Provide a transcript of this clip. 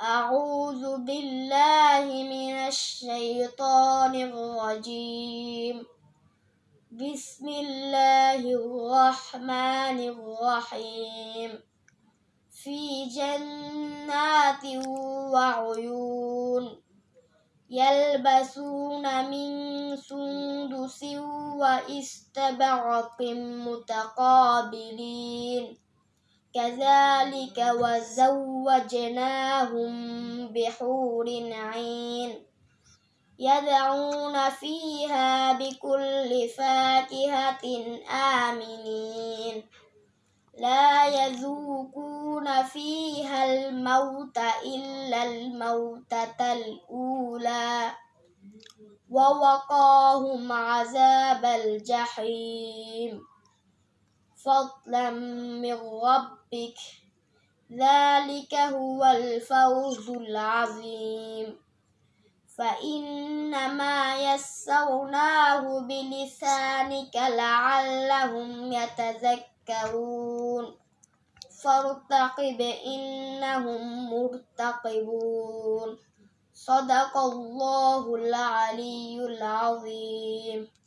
أعوذ بالله من الشيطان الرجيم. بسم الله الرحمن الرحيم. في جنات وعيون يلبسون من سندس وإستبرق متقابلين. كذلك وزوجناهم بحور عين يدعون فيها بكل فاكهة آمنين. لا يذوقون فيها الموت إلا الموتة الأولى. ووقاهم عذاب الجحيم. فضلا من ربك. ذلك هو الفوز العظيم. فإنما يسرناه بلسانك لعلهم يتذكرون. فارتقب إنهم مرتقبون. صدق الله العلي العظيم.